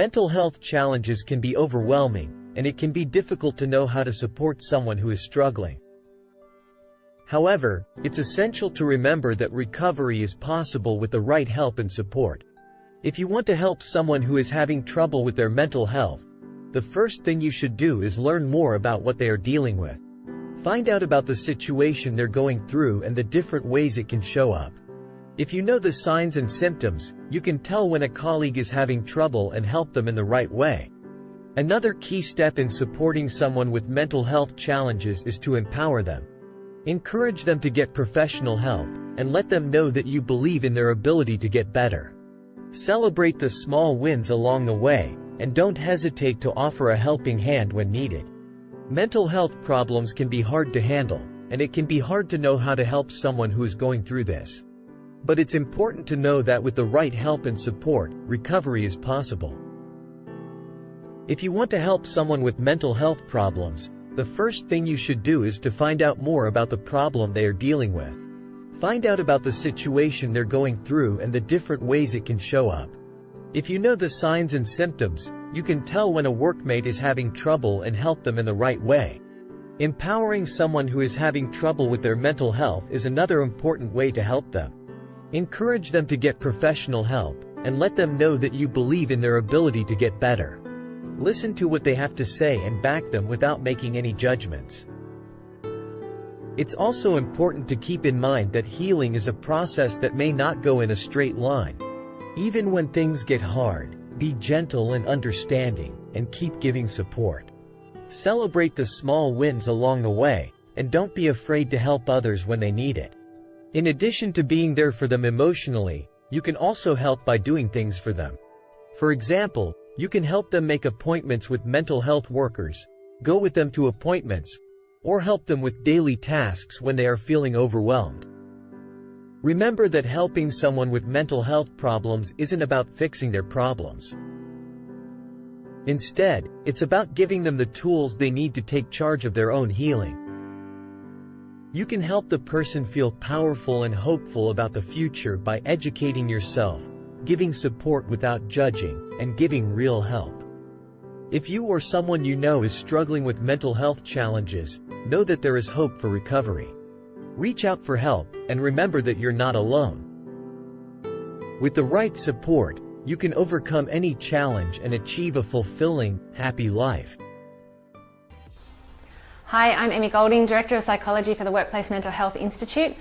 Mental health challenges can be overwhelming, and it can be difficult to know how to support someone who is struggling. However, it's essential to remember that recovery is possible with the right help and support. If you want to help someone who is having trouble with their mental health, the first thing you should do is learn more about what they are dealing with. Find out about the situation they're going through and the different ways it can show up. If you know the signs and symptoms, you can tell when a colleague is having trouble and help them in the right way. Another key step in supporting someone with mental health challenges is to empower them. Encourage them to get professional help, and let them know that you believe in their ability to get better. Celebrate the small wins along the way, and don't hesitate to offer a helping hand when needed. Mental health problems can be hard to handle, and it can be hard to know how to help someone who is going through this. But it's important to know that with the right help and support, recovery is possible. If you want to help someone with mental health problems, the first thing you should do is to find out more about the problem they are dealing with. Find out about the situation they're going through and the different ways it can show up. If you know the signs and symptoms, you can tell when a workmate is having trouble and help them in the right way. Empowering someone who is having trouble with their mental health is another important way to help them. Encourage them to get professional help, and let them know that you believe in their ability to get better. Listen to what they have to say and back them without making any judgments. It's also important to keep in mind that healing is a process that may not go in a straight line. Even when things get hard, be gentle and understanding, and keep giving support. Celebrate the small wins along the way, and don't be afraid to help others when they need it. In addition to being there for them emotionally, you can also help by doing things for them. For example, you can help them make appointments with mental health workers, go with them to appointments, or help them with daily tasks when they are feeling overwhelmed. Remember that helping someone with mental health problems isn't about fixing their problems. Instead, it's about giving them the tools they need to take charge of their own healing. You can help the person feel powerful and hopeful about the future by educating yourself, giving support without judging, and giving real help. If you or someone you know is struggling with mental health challenges, know that there is hope for recovery. Reach out for help, and remember that you're not alone. With the right support, you can overcome any challenge and achieve a fulfilling, happy life. Hi, I'm Emmy Golding, Director of Psychology for the Workplace Mental Health Institute.